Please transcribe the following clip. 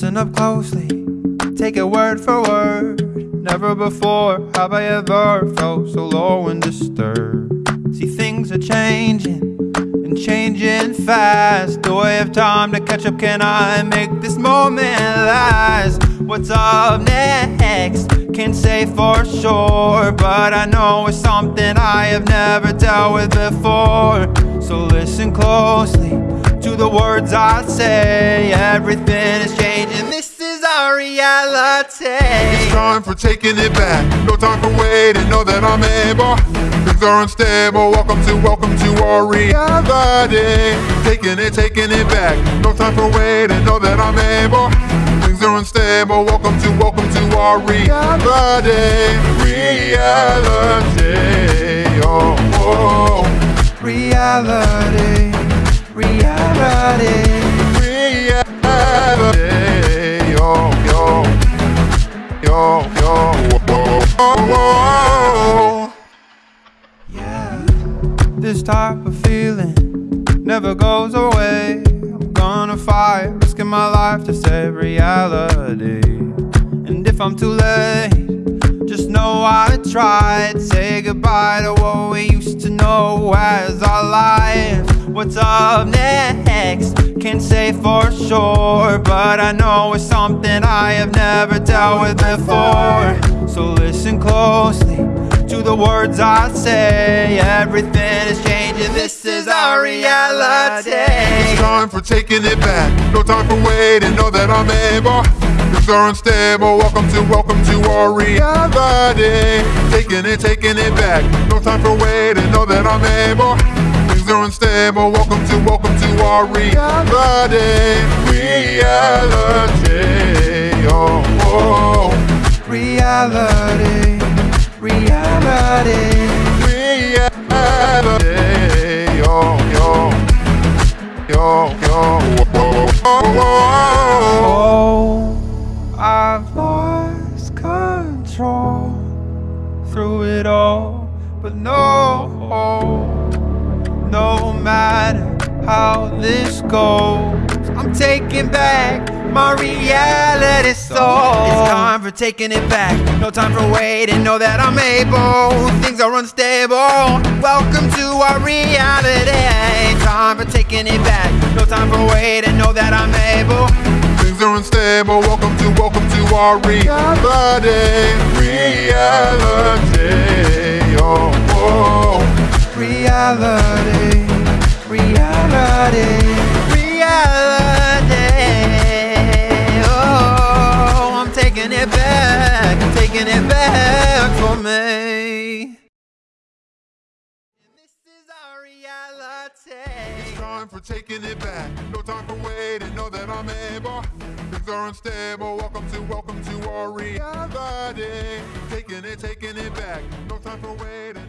Listen up closely, take it word for word. Never before have I ever felt so low and disturbed. See, things are changing and changing fast. Do I have time to catch up? Can I make this moment last? What's up next? Can't say for sure, but I know it's something I have never dealt with before. So listen closely to the words I say. Everything reality. It's time for taking it back. No time for waiting. Know that I'm able. Things are unstable. Welcome to, welcome to our reality. Taking it, taking it back. No time for waiting. Know that I'm able. Things are unstable. Welcome to, welcome to our reality. Reality. Oh, oh. Reality. Reality. This type of feeling never goes away. I'm gonna fight, risking my life to save reality. And if I'm too late, just know I tried. Say goodbye to what we used to know as our lives. What's up next? Can't say for sure, but I know it's something I have never dealt with before. Words I say. Everything is changing. This is our reality. It's time for taking it back. No time for waiting. Know that I'm able. Things are unstable. Welcome to, welcome to our reality. Taking it, taking it back. No time for waiting. Know that I'm able. Things are unstable. Welcome to, welcome to our reality. Reality. Oh, oh. Reality, reality. Through it all, but no, no matter how this goes, I'm taking back my reality soul. It's time for taking it back, no time for waiting. Know that I'm able, things are unstable. Welcome to our reality. Time for taking it back, no time for waiting. Know that I'm able. Things are unstable. Welcome to, welcome to our reality. Reality. Oh, oh. Reality, reality, reality. Oh, I'm taking it back, I'm taking it back for me. Time for taking it back. No time for waiting. Know that I'm able. Things are unstable. Welcome to, welcome to our reality. Taking it, taking it back. No time for waiting.